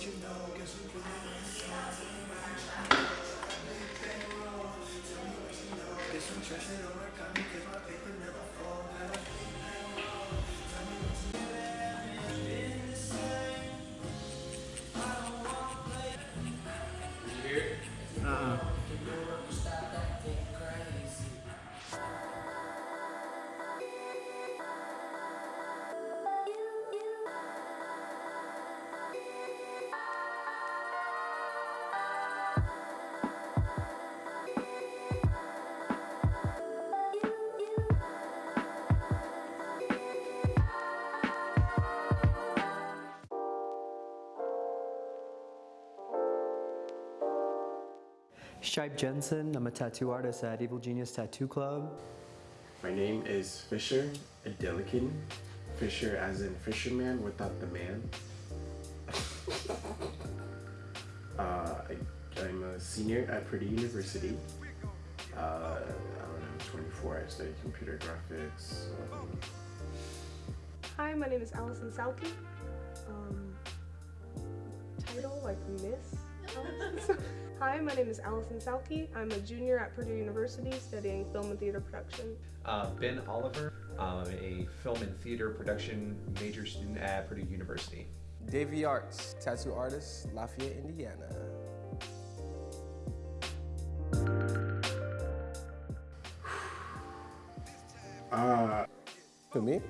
what you know, guess I'm trashing all my comedy, my paper never. Shipe Jensen. I'm a tattoo artist at Evil Genius Tattoo Club. My name is Fisher Adelikin. Fisher as in fisherman without the man. uh, I, am a senior at Purdue University. Uh, I'm 24. I study computer graphics. Um, Hi, my name is Allison Salke. Um, title like Miss. Hi, my name is Allison Salke. I'm a junior at Purdue University studying film and theater production. Uh, ben Oliver, I'm a film and theater production major student at Purdue University. Davey Arts, tattoo artist, Lafayette, Indiana. Uh, For me?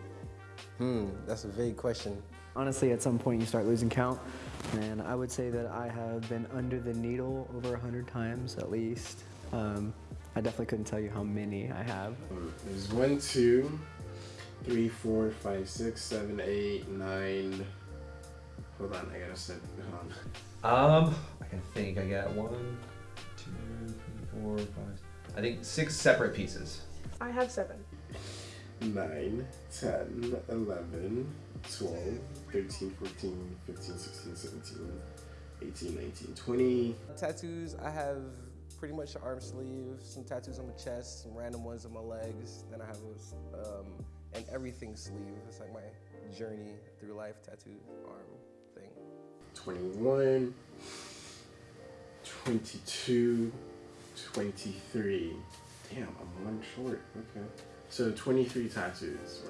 Hmm, that's a vague question. Honestly, at some point you start losing count. And I would say that I have been under the needle over a hundred times at least. Um, I definitely couldn't tell you how many I have. There's one, two, three, four, five, six, seven, eight, nine. Hold on, I gotta set. Hold on. Um, I can think. I got one, two, three, four, five. I think six separate pieces. I have seven. 9, 10, 11, 12, 13, 14, 15, 16, 17, 18, 19, 20. Tattoos, I have pretty much an arm sleeve, some tattoos on my chest, some random ones on my legs. Then I have um, an everything sleeve. It's like my journey through life tattoo arm thing. 21, 22, 23. Damn, I'm one short. Okay. So 23 tattoos,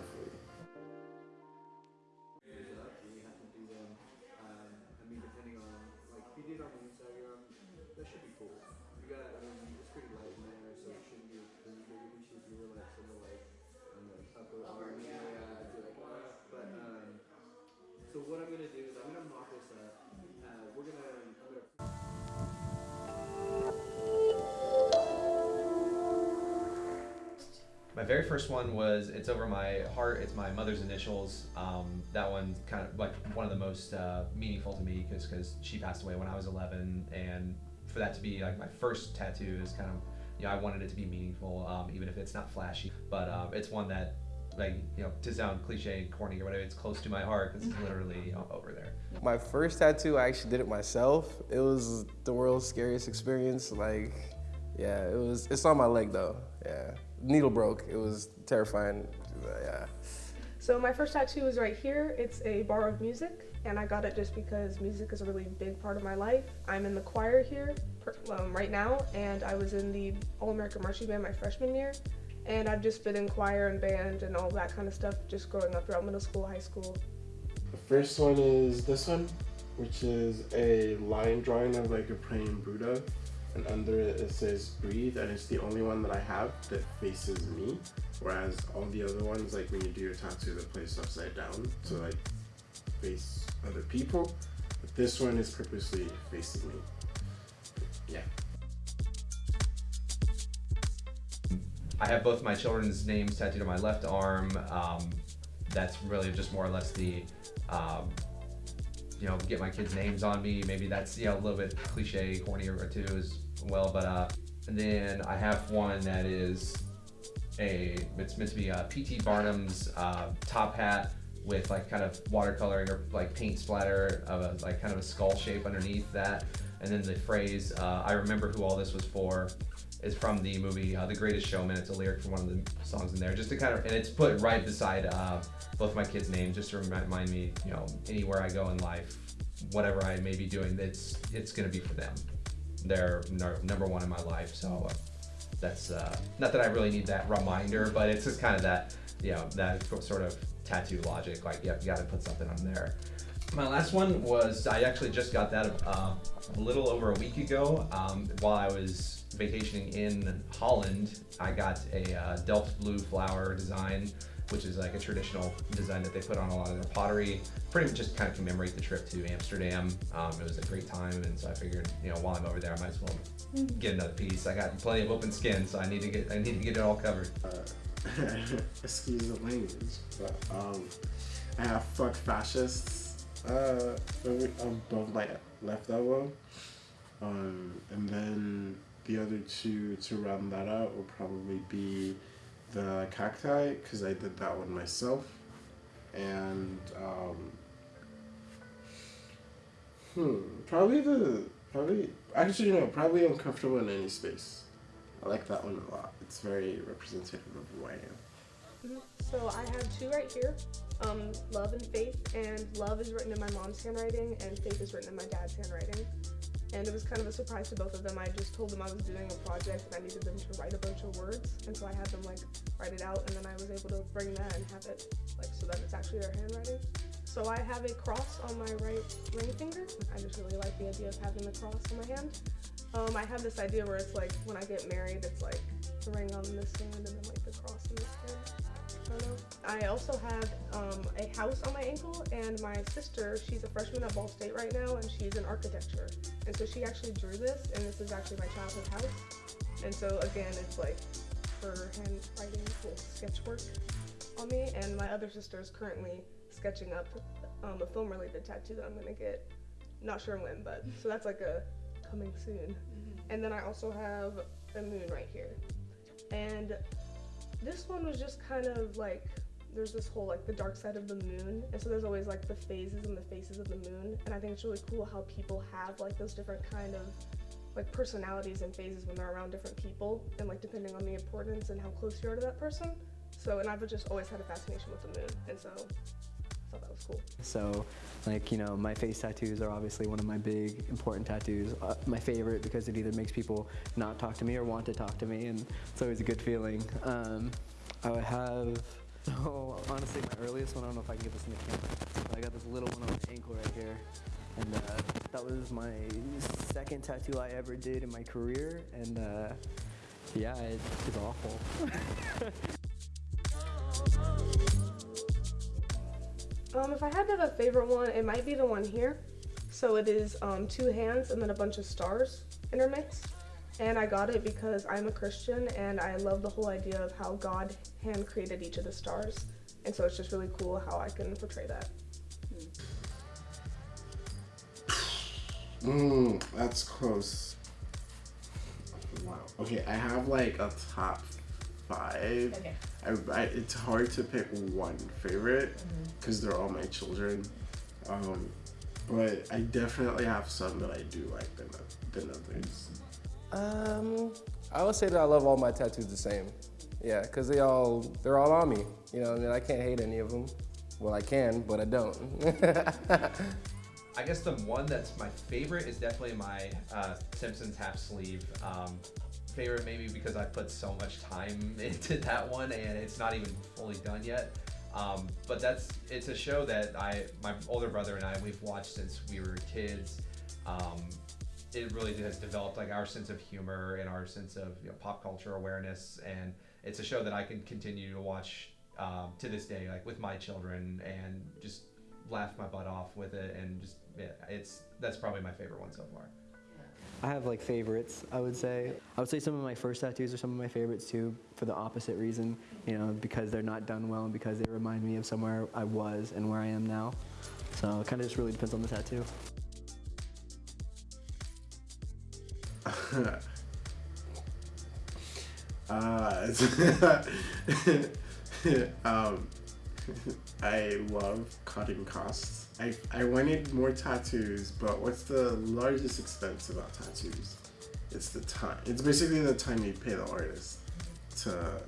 very first one was it's over my heart. It's my mother's initials. Um, that one kind of like one of the most uh, meaningful to me because because she passed away when I was 11, and for that to be like my first tattoo is kind of you know I wanted it to be meaningful, um, even if it's not flashy. But um, it's one that like you know to sound cliche and corny or whatever, it's close to my heart because it's literally you know, over there. My first tattoo, I actually did it myself. It was the world's scariest experience. Like, yeah, it was. It's on my leg though. Yeah needle broke. It was terrifying. Yeah. So my first tattoo is right here. It's a bar of music, and I got it just because music is a really big part of my life. I'm in the choir here um, right now, and I was in the All-American Marching Band my freshman year, and I've just been in choir and band and all that kind of stuff just growing up throughout middle school, high school. The first one is this one, which is a line drawing of like a praying Buddha and under it it says breathe and it's the only one that I have that faces me whereas all the other ones like when you do your tattoo they're placed upside down to like face other people. But this one is purposely facing me. Yeah. I have both my children's names tattooed on my left arm um, that's really just more or less the um, you know, get my kids' names on me. Maybe that's, you know, a little bit cliche, corny or two as well. But uh, and then I have one that is a, it's meant to be a P.T. Barnum's uh, top hat with like kind of watercoloring or like paint splatter of a, like kind of a skull shape underneath that. And then the phrase, uh, I remember who all this was for, is from the movie uh, The Greatest Showman. It's a lyric from one of the songs in there, just to kind of, and it's put right beside uh, both my kids' names, just to remind me, you know, anywhere I go in life, whatever I may be doing, it's it's gonna be for them. They're number one in my life, so uh, that's uh, not that I really need that reminder, but it's just kind of that you know that sort of tattoo logic. Like, yep, you got to put something on there. My last one was I actually just got that uh, a little over a week ago um, while I was vacationing in Holland. I got a uh, Delft blue flower design, which is like a traditional design that they put on a lot of their pottery. Pretty much just kind of commemorate the trip to Amsterdam. Um, it was a great time, and so I figured, you know, while I'm over there, I might as well get another piece. I got plenty of open skin, so I need to get I need to get it all covered. Uh, excuse the language, but um, I have fuck fascists uh, above my left elbow. Um, and then the other two to round that out will probably be the cacti, because I did that one myself. And, um, hmm, probably the, probably, actually, no, probably uncomfortable in any space. I like that one a lot. It's very representative of who I am. So I have two right here, um, love and faith, and love is written in my mom's handwriting, and faith is written in my dad's handwriting. And it was kind of a surprise to both of them. I just told them I was doing a project and I needed them to write a bunch of words, and so I had them like write it out, and then I was able to bring that and have it like so that it's actually their handwriting. So I have a cross on my right ring finger. I just really like the idea of having the cross on my hand. Um, I have this idea where it's like when I get married, it's like the ring on this hand and then like the cross this know. I also have um, a house on my ankle, and my sister, she's a freshman at Ball State right now, and she's in architecture. And so she actually drew this, and this is actually my childhood house. And so again, it's like her handwriting, full sketch work on me. And my other sister is currently sketching up um, a film-related tattoo that I'm gonna get. Not sure when, but so that's like a coming soon. And then I also have a moon right here. And this one was just kind of like there's this whole like the dark side of the moon. And so there's always like the phases and the faces of the moon. And i think it's really cool how people have like those different kind of like personalities and phases when they're around different people. And like depending on the importance and how close you are to that person. So and i've just always had a fascination with the moon. And so I thought that was cool So, like, you know, my face tattoos are obviously one of my big important tattoos. Uh, my favorite because it either makes people not talk to me or want to talk to me, and it's always a good feeling. Um, I would have, oh, honestly, my earliest one, I don't know if I can get this in the camera, but I got this little one on my ankle right here. And uh, that was my second tattoo I ever did in my career, and uh, yeah, it's awful. Um, if I had to have a favorite one, it might be the one here. So it is um, two hands and then a bunch of stars intermixed. And I got it because I'm a Christian and I love the whole idea of how God hand created each of the stars. And so it's just really cool how I can portray that. Mmm, that's close. Wow. Okay, I have like a top five. Okay. I, I, it's hard to pick one favorite because they're all my children. Um, but I definitely have some that I do like than, than others. Um, I would say that I love all my tattoos the same. Yeah, cause they all they're all on me. You know, and I can't hate any of them. Well, I can, but I don't. I guess the one that's my favorite is definitely my uh, Simpsons half sleeve. Um, favorite maybe because I put so much time into that one and it's not even fully done yet. Um, but that's it's a show that I my older brother and I we've watched since we were kids. Um, it really has developed like our sense of humor and our sense of you know, pop culture awareness and it's a show that I can continue to watch um, to this day like with my children and just laugh my butt off with it and just yeah, it's that's probably my favorite one so far. I have like favorites, I would say. I would say some of my first tattoos are some of my favorites too, for the opposite reason, you know, because they're not done well and because they remind me of somewhere I was and where I am now. So it kind of just really depends on the tattoo. uh, um, I love cutting costs. I, I wanted more tattoos, but what's the largest expense about tattoos? It's the time. It's basically the time you pay the artist to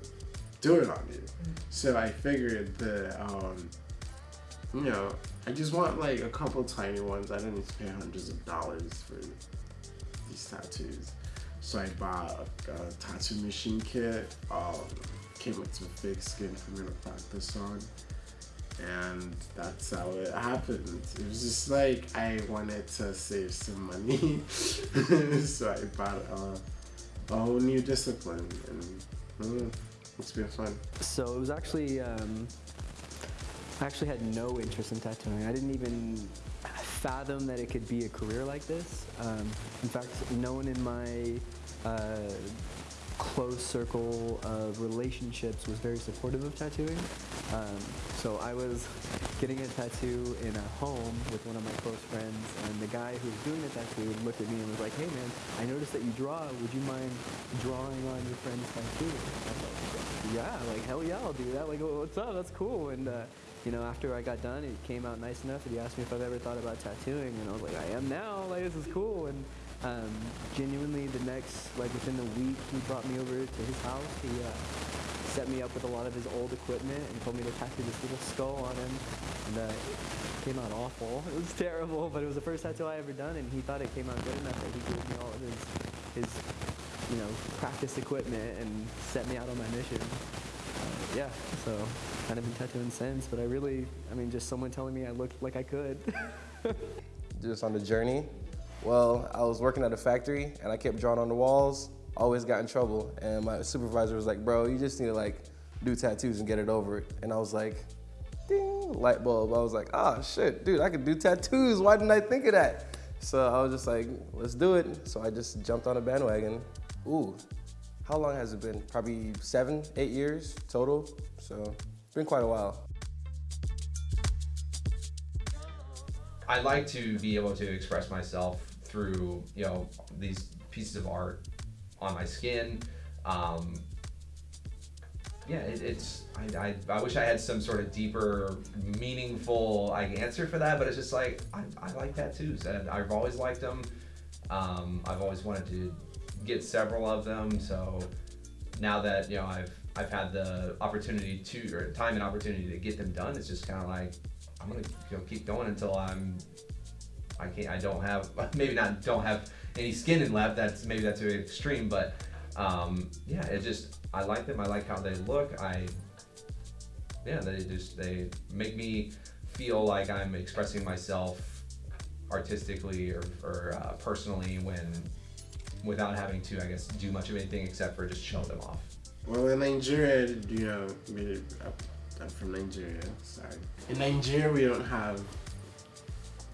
do it on you. So I figured that, um, you know, I just want like a couple tiny ones. I don't need to pay hundreds of dollars for these tattoos. So I bought a, a tattoo machine kit. Um, came with some fake skin for me to practice on. And that's how it happened. It was just like I wanted to save some money. so I bought a, a whole new discipline. And mm, it's been fun. So it was actually, um, I actually had no interest in tattooing. I didn't even fathom that it could be a career like this. Um, in fact, no one in my uh, close circle of relationships was very supportive of tattooing. Um, so I was getting a tattoo in a home with one of my close friends, and the guy who was doing the tattoo looked at me and was like, "Hey man, I noticed that you draw. Would you mind drawing on your friend's tattoo?" I was like, "Yeah, like hell yeah, I'll do that. Like, what's up? That's cool." And uh, you know, after I got done, it came out nice enough that he asked me if I've ever thought about tattooing, and I was like, I am now. Like, this is cool. And um, genuinely, the next, like within the week, he brought me over to his house. He uh, set me up with a lot of his old equipment and told me to tattoo this little skull on him. And it came out awful. It was terrible, but it was the first tattoo I ever done, and he thought it came out good enough that he gave me all of his, his, you know, practice equipment and set me out on my mission. Uh, yeah, so kind of been tattooing since, but I really, I mean, just someone telling me I looked like I could. just on the journey. Well, I was working at a factory and I kept drawing on the walls, always got in trouble. And my supervisor was like, bro, you just need to like do tattoos and get it over. it. And I was like, ding, light bulb. I was like, oh shit, dude, I could do tattoos. Why didn't I think of that? So I was just like, let's do it. So I just jumped on a bandwagon. Ooh, how long has it been? Probably seven, eight years total. So it's been quite a while. I like to be able to express myself through, you know, these pieces of art on my skin. Um, yeah, it, it's, I, I, I, wish I had some sort of deeper, meaningful like, answer for that, but it's just like, I, I like tattoos and I've always liked them. Um, I've always wanted to get several of them, so now that, you know, I've I've had the opportunity to, or time and opportunity to get them done. It's just kind of like, I'm gonna you know, keep going until I'm, I can't, I don't have, maybe not don't have any skin in left. That's maybe that's very extreme, but um, yeah, it just, I like them. I like how they look. I, yeah, they just, they make me feel like I'm expressing myself artistically or, or uh, personally when, without having to, I guess, do much of anything except for just show them off. Well, in Nigeria, you know, I'm from Nigeria, sorry. In Nigeria, we don't have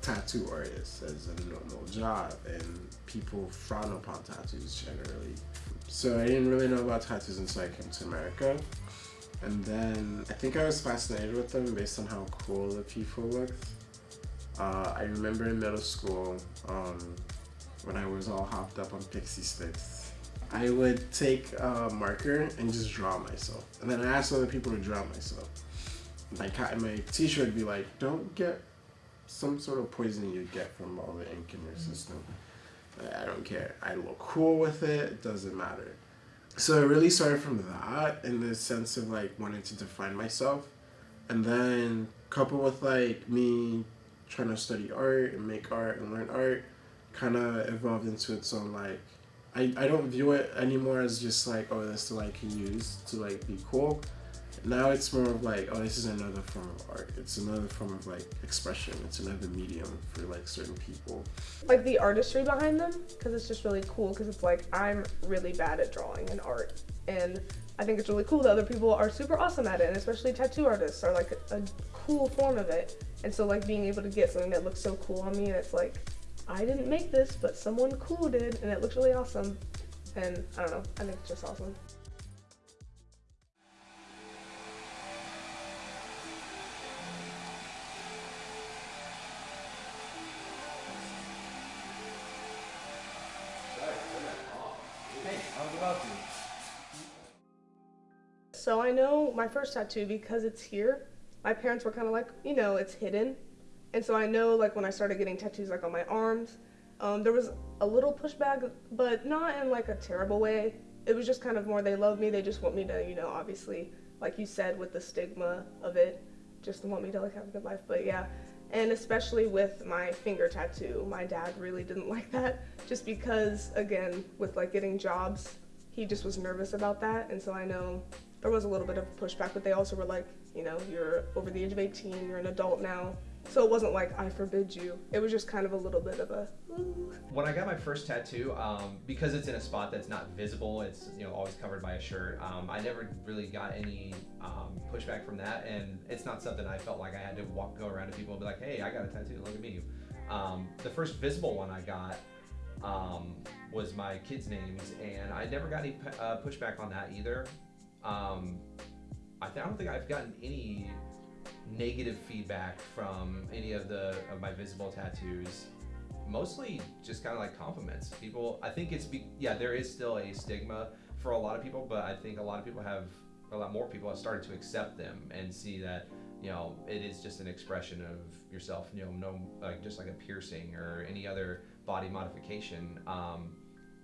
tattoo artists as a normal job, and people frown upon tattoos generally. So I didn't really know about tattoos until I came to America. And then I think I was fascinated with them based on how cool the people looked. Uh, I remember in middle school um, when I was all hopped up on Pixy Stix I would take a marker and just draw myself. And then I asked other people to draw myself. Like my teacher would be like, don't get some sort of poison you get from all the ink in your system. I don't care. I look cool with it. It doesn't matter. So it really started from that in the sense of like wanting to define myself. And then coupled with like me trying to study art and make art and learn art kind of evolved into its own like I, I don't view it anymore as just like, oh, this is I can use to like be cool. Now it's more of like, oh, this is another form of art. It's another form of like expression. It's another medium for like certain people. Like the artistry behind them, because it's just really cool. Because it's like I'm really bad at drawing and art, and I think it's really cool that other people are super awesome at it, and especially tattoo artists are like a, a cool form of it. And so like being able to get something that looks so cool on me, and it's like I didn't make this, but someone cool did, and it looks really awesome. And I don't know, I think it's just awesome. My first tattoo because it's here. My parents were kind of like, you know, it's hidden. And so I know like when I started getting tattoos like on my arms, um, there was a little pushback, but not in like a terrible way. It was just kind of more they love me, they just want me to, you know, obviously, like you said, with the stigma of it, just want me to like have a good life. But yeah, and especially with my finger tattoo, my dad really didn't like that, just because again with like getting jobs, he just was nervous about that, and so I know there was a little bit of pushback, but they also were like, you know, you're over the age of 18, you're an adult now. So it wasn't like I forbid you. It was just kind of a little bit of a. "Ooh." When I got my first tattoo, um, because it's in a spot that's not visible, it's you know always covered by a shirt. Um, I never really got any um, pushback from that, and it's not something I felt like I had to walk go around to people and be like, "Hey, I got a tattoo. Look at me." Um, the first visible one I got um, was my kids' names, and I never got any uh, pushback on that either. Um, I, th- I don't think I've gotten any negative feedback from any of the of my visible tattoos. Mostly just kind of like compliments. People i think it's be, yeah there is still a stigma for a lot of people but i think a lot of people have a lot more people have started to accept them and see that you know it is just an expression of yourself you know no like just like a piercing or any other body modification. Um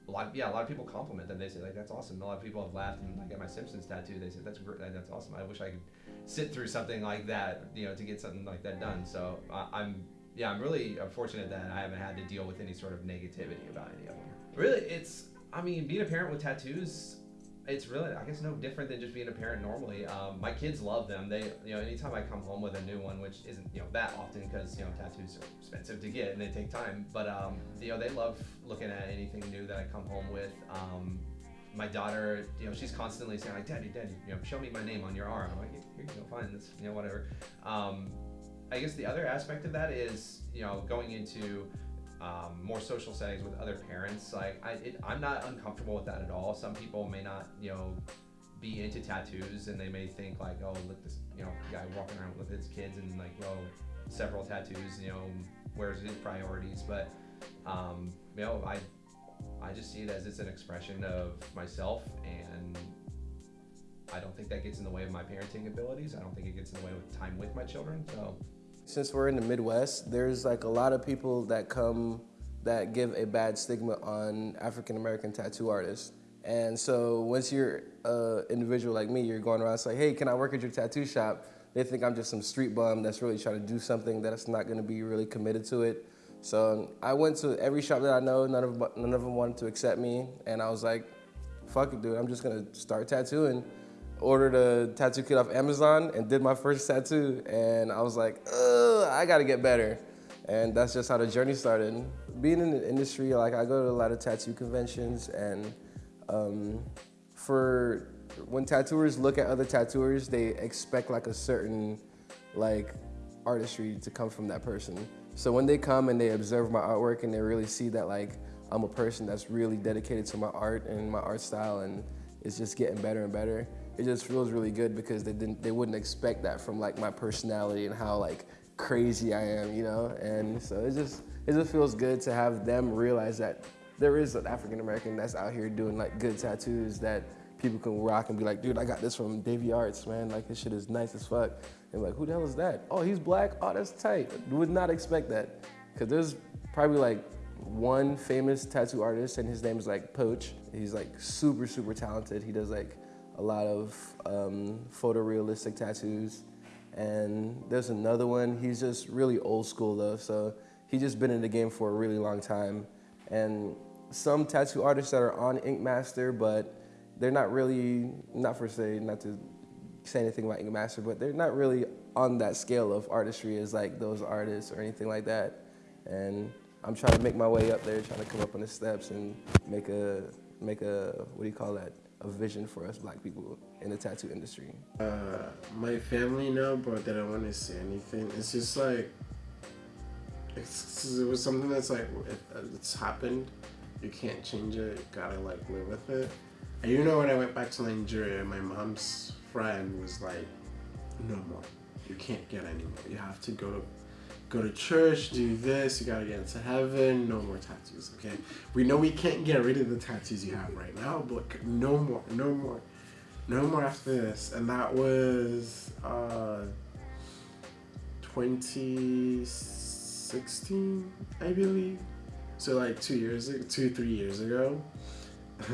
a lot, yeah, a lot of people compliment them. They say like that's awesome. A lot of people have laughed and like at my Simpsons tattoo, they said that's great, that's awesome. I wish I could sit through something like that, you know, to get something like that done. So I I'm yeah, I'm really fortunate that I haven't had to deal with any sort of negativity about any of them. Really, it's I mean, being a parent with tattoos, it's really I guess no different than just being a parent normally. Um, my kids love them. They you know anytime I come home with a new one, which isn't you know that often because you know tattoos are expensive to get and they take time. But um, you know they love looking at anything new that I come home with. Um, my daughter, you know, she's constantly saying like, "Daddy, Daddy, you know, show me my name on your arm." I'm like, "Here you go, fine, that's you know whatever." Um, I guess the other aspect of that is you know going into um, more social settings with other parents. Like I, it, I'm not uncomfortable with that at all. Some people may not, you know, be into tattoos and they may think like, oh, look this, you know, guy walking around with his kids and like, oh, several tattoos, you know, where's his priorities? But, um, you know, I, I just see it as it's an expression of myself and. I don't think that gets in the way of my parenting abilities. I don't think it gets in the way of time with my children. So, Since we're in the Midwest, there's like a lot of people that come that give a bad stigma on African American tattoo artists. And so once you're an individual like me, you're going around saying, hey, can I work at your tattoo shop? They think I'm just some street bum that's really trying to do something that's not gonna be really committed to it. So I went to every shop that I know, none of, none of them wanted to accept me. And I was like, fuck it, dude, I'm just gonna start tattooing. Ordered a tattoo kit off Amazon and did my first tattoo. And I was like, I gotta get better. And that's just how the journey started. Being in the industry, like I go to a lot of tattoo conventions and um, for when tattooers look at other tattooers, they expect like a certain like artistry to come from that person. So when they come and they observe my artwork and they really see that like I'm a person that's really dedicated to my art and my art style and it's just getting better and better, it just feels really good because they didn't they wouldn't expect that from like my personality and how like crazy I am, you know? And so it just it just feels good to have them realize that there is an African American that's out here doing like good tattoos that people can rock and be like, dude, I got this from Davy Arts, man. Like this shit is nice as fuck. And like, who the hell is that? Oh, he's black. Oh, that's tight. Would not expect that. Cause there's probably like one famous tattoo artist and his name is like Poach. He's like super, super talented. He does like a lot of um, photorealistic tattoos. And there's another one, he's just really old school though. So he's just been in the game for a really long time. And some tattoo artists that are on Ink Master, but they're not really, not for say, not to say anything about Ink Master, but they're not really on that scale of artistry as like those artists or anything like that. And I'm trying to make my way up there, trying to come up on the steps and make a, make a, what do you call that? A vision for us black people in the tattoo industry. Uh, my family know, but they don't want to say anything. It's just like it's, it was something that's like it, it's happened. You can't change it. You gotta like live with it. And you know, when I went back to Nigeria, my mom's friend was like, "No more. You can't get any more. You have to go to go to church, do this. You gotta get into heaven. No more tattoos. Okay. We know we can't get rid of the tattoos you have right now, but no more. No more." No more after this, and that was uh, 2016, I believe. So like two years, two three years ago,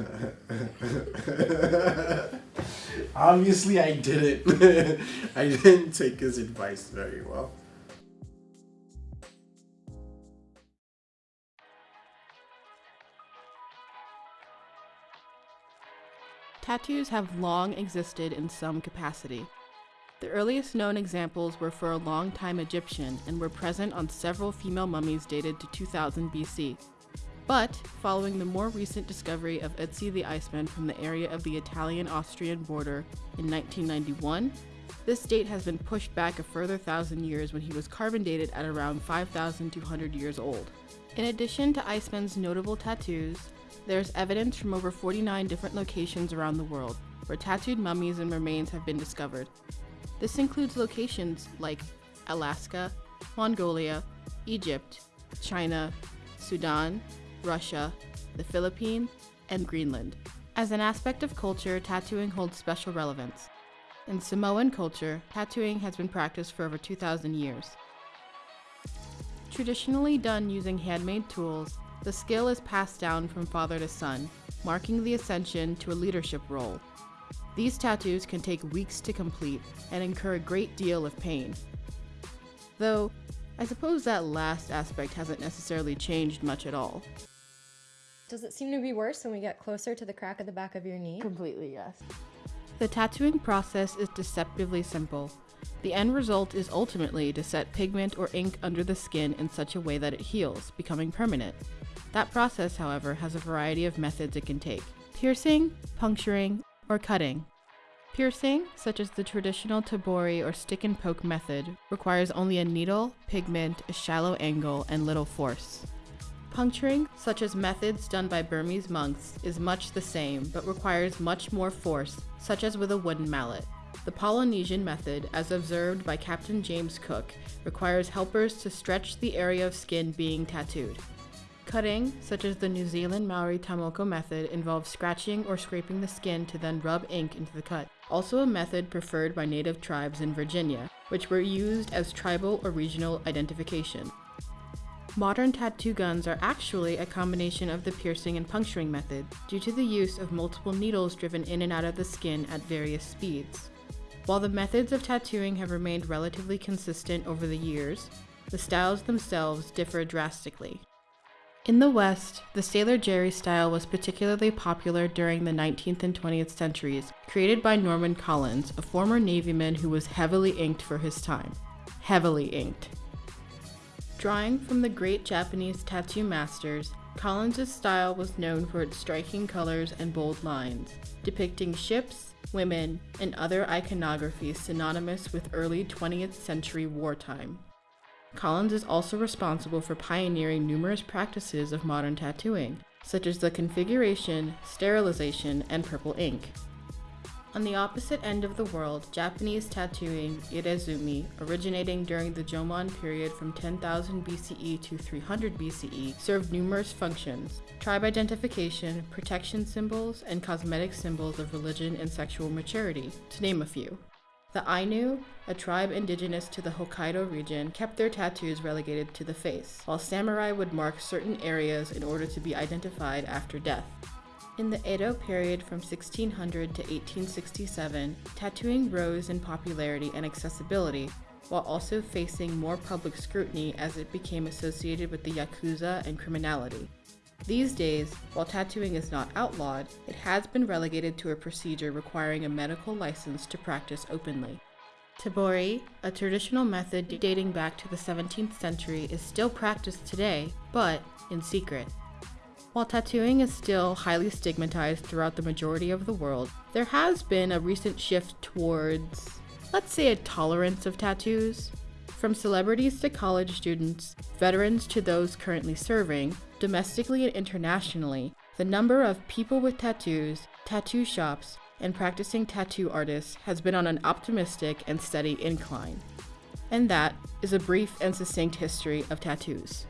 Obviously, I didn't. I didn't take his advice very well. Tattoos have long existed in some capacity. The earliest known examples were for a long-time Egyptian and were present on several female mummies dated to 2000 BC. But, following the more recent discovery of Ötzi the Iceman from the area of the Italian-Austrian border in 1991, this date has been pushed back a further thousand years when he was carbon dated at around 5,200 years old. In addition to Iceman's notable tattoos, there's evidence from over 49 different locations around the world where tattooed mummies and remains have been discovered. This includes locations like Alaska, Mongolia, Egypt, China, Sudan, Russia, the Philippines, and Greenland. As an aspect of culture, tattooing holds special relevance. In Samoan culture, tattooing has been practiced for over 2,000 years. Traditionally done using handmade tools, the skill is passed down from father to son, marking the ascension to a leadership role. These tattoos can take weeks to complete and incur a great deal of pain. Though, I suppose that last aspect hasn't necessarily changed much at all. Does it seem to be worse when we get closer to the crack at the back of your knee? Completely, yes. The tattooing process is deceptively simple. The end result is ultimately to set pigment or ink under the skin in such a way that it heals, becoming permanent. That process, however, has a variety of methods it can take piercing, puncturing, or cutting. Piercing, such as the traditional tebori or stick and poke method, requires only a needle, pigment, a shallow angle, and little force. Puncturing, such as methods done by Burmese monks, is much the same but requires much more force, such as with a wooden mallet. The Polynesian method, as observed by Captain James Cook, requires helpers to stretch the area of skin being tattooed. Cutting, such as the New Zealand Maori ta moko method, involves scratching or scraping the skin to then rub ink into the cut. Also a method preferred by native tribes in Virginia, which were used as tribal or regional identification. Modern tattoo guns are actually a combination of the piercing and puncturing method due to the use of multiple needles driven in and out of the skin at various speeds. While the methods of tattooing have remained relatively consistent over the years, the styles themselves differ drastically. In the West, the Sailor Jerry style was particularly popular during the 19th and 20th centuries, created by Norman Collins, a former Navyman who was heavily inked for his time. Heavily inked. Drawing from the great Japanese tattoo masters, Collins' style was known for its striking colors and bold lines, depicting ships, women, and other iconography synonymous with early 20th century wartime. Collins is also responsible for pioneering numerous practices of modern tattooing, such as the configuration, sterilization, and purple ink. On the opposite end of the world, Japanese tattooing, irezumi, originating during the Jomon period from 10,000 BCE to 300 BCE, served numerous functions tribe identification, protection symbols, and cosmetic symbols of religion and sexual maturity, to name a few. The Ainu, a tribe indigenous to the Hokkaido region, kept their tattoos relegated to the face, while samurai would mark certain areas in order to be identified after death. In the Edo period from 1600 to 1867, tattooing rose in popularity and accessibility, while also facing more public scrutiny as it became associated with the Yakuza and criminality. These days, while tattooing is not outlawed, it has been relegated to a procedure requiring a medical license to practice openly. Tebori, a traditional method dating back to the 17th century, is still practiced today, but in secret. While tattooing is still highly stigmatized throughout the majority of the world, there has been a recent shift towards, let's say, a tolerance of tattoos. From celebrities to college students, veterans to those currently serving, domestically and internationally, the number of people with tattoos, tattoo shops, and practicing tattoo artists has been on an optimistic and steady incline. And that is a brief and succinct history of tattoos.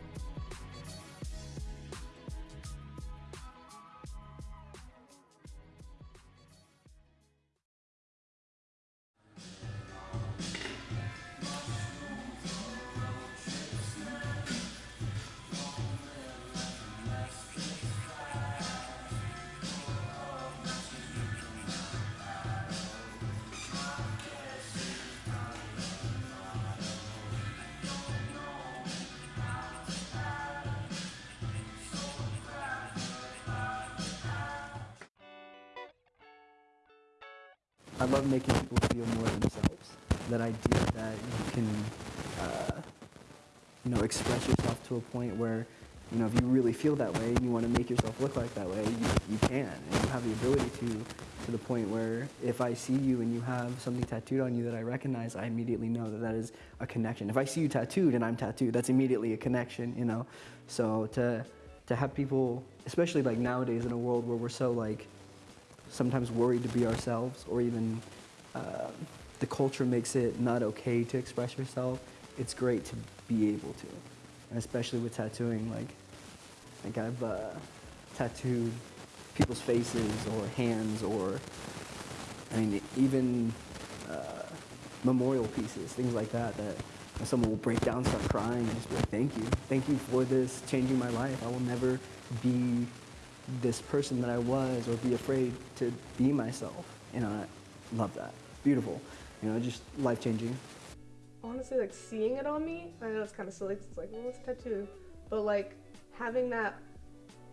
You know, express yourself to a point where, you know, if you really feel that way and you want to make yourself look like that way, you, you can. And you have the ability to, to the point where if I see you and you have something tattooed on you that I recognize, I immediately know that that is a connection. If I see you tattooed and I'm tattooed, that's immediately a connection, you know? So to, to have people, especially like nowadays in a world where we're so like, sometimes worried to be ourselves or even uh, the culture makes it not okay to express yourself, it's great to be able to. And especially with tattooing, like, like I've uh, tattooed people's faces or hands or, I mean, even uh, memorial pieces, things like that, that someone will break down, start crying, and just be like, thank you. Thank you for this changing my life. I will never be this person that I was or be afraid to be myself. And I love that. Beautiful. You know, just life changing. Honestly like seeing it on me i know it's kind of silly it's like well it's a tattoo but like having that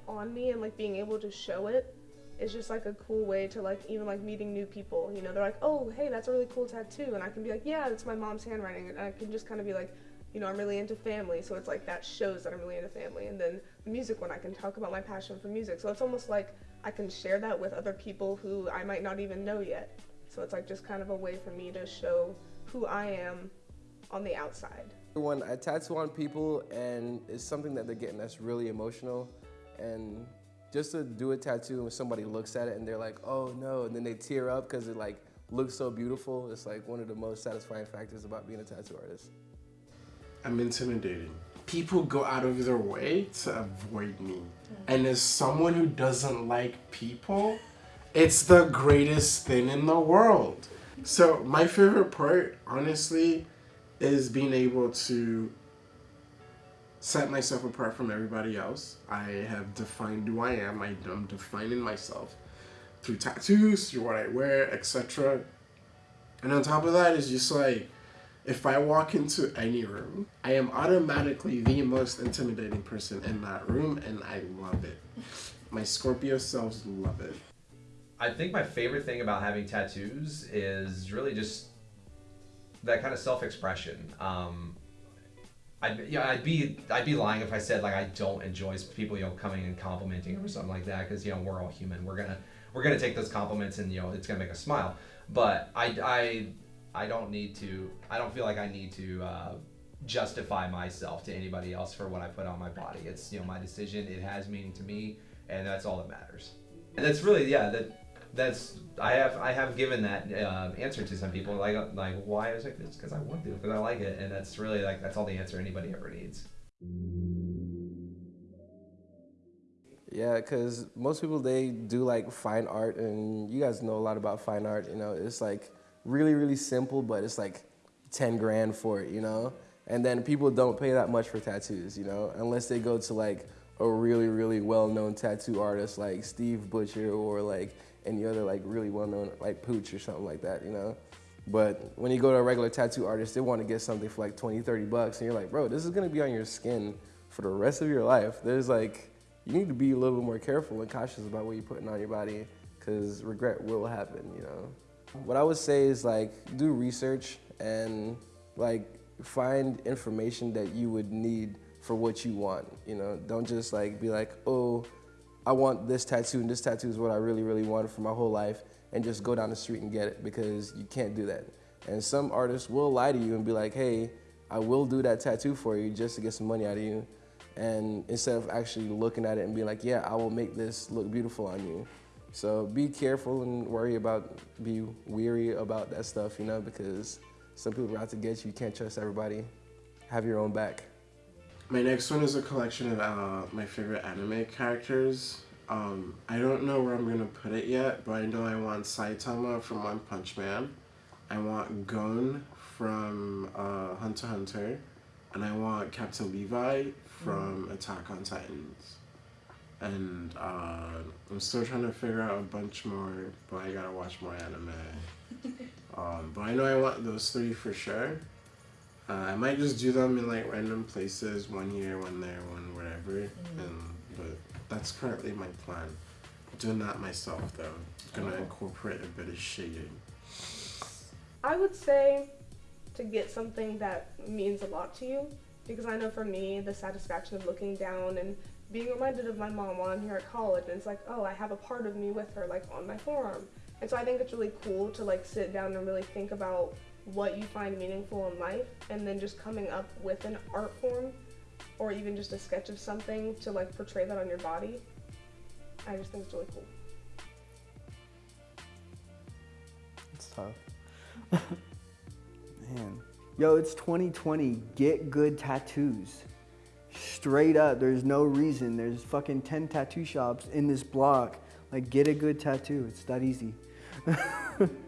on me and like being able to show it is just like a cool way to like even like meeting new people. You know they're like oh hey that's a really cool tattoo and i can be like yeah that's my mom's handwriting and i can just kind of be like you know i'm really into family so it's like that shows that i'm really into family and then the music one i can talk about my passion for music so it's almost like i can share that with other people who i might not even know yet. So it's like just kind of a way for me to show who i am on the outside. When I tattoo on people and it's something that they're getting that's really emotional and just to do a tattoo when somebody looks at it and they're like, oh no, and then they tear up because it like looks so beautiful, it's like one of the most satisfying factors about being a tattoo artist. I'm intimidating. People go out of their way to avoid me. Mm. And as someone who doesn't like people, it's the greatest thing in the world. So, my favorite part, honestly, is being able to set myself apart from everybody else. I have defined who I am. I, am defining myself through tattoos, through what I wear, etc. And on top of that is just like if I walk into any room, I am automatically the most intimidating person in that room, and I love it. My Scorpio selves love it. I think my favorite thing about having tattoos is really just that kind of self-expression. Um, I'd, yeah, I'd be I'd be lying if I said like I don't enjoy people you know coming and complimenting or something like that because you know we're all human. We're gonna we're gonna take those compliments and you know it's gonna make us smile. But I I I don't need to. I don't feel like I need to uh, justify myself to anybody else for what I put on my body. It's you know my decision. It has meaning to me, and that's all that matters. And that's really yeah that that's I have I have given that uh, answer to some people like like why I was like this because I want to because I like it and that's really like that's all the answer anybody ever needs. Yeah, because most people they do like fine art, and you guys know a lot about fine art. You know, it's like really really simple, but it's like ten grand for it. You know, and then people don't pay that much for tattoos. You know, unless they go to like a really really well known tattoo artist like Steve Butcher or like any other like really well known like Pooch or something like that. You know. But when you go to a regular tattoo artist, they want to get something for like 20, 30 bucks. And you're like, bro, this is going to be on your skin for the rest of your life. There's like, you need to be a little bit more careful and cautious about what you're putting on your body because regret will happen, you know. What I would say is like, do research and like find information that you would need for what you want, you know. Don't just like be like, oh, I want this tattoo and this tattoo is what I really, really wanted for my whole life and just go down the street and get it because you can't do that. And some artists will lie to you and be like, hey, I will do that tattoo for you just to get some money out of you. And instead of actually looking at it and being like, yeah, I will make this look beautiful on you. So be careful and worry about, be weary about that stuff, you know, because some people are out to get you. You can't trust everybody. Have your own back. My next one is a collection of uh, my favorite anime characters. Um, I don't know where I'm gonna put it yet, but I know I want Saitama from One Punch Man. I want Gon from uh, Hunter x Hunter, and I want Captain Levi from Attack on Titans. And uh, I'm still trying to figure out a bunch more, but I gotta watch more anime. um, but I know I want those three for sure. Uh, I might just do them in like random places, one here, one there, one wherever, and but that's currently my plan. Doing that myself though. Gonna Oh. incorporate a bit of shading. I would say to get something that means a lot to you because I know for me the satisfaction of looking down and being reminded of my mom while I'm here at college and it's like oh I have a part of me with her like on my forearm and so I think it's really cool to like sit down and really think about what you find meaningful in life and then just coming up with an art form or even just a sketch of something to like portray that on your body. I just think it's really cool. It's tough. Man. Yo, it's 2020. Get good tattoos. Straight up. There's no reason. There's fucking 10 tattoo shops in this block. Like, get a good tattoo. It's that easy.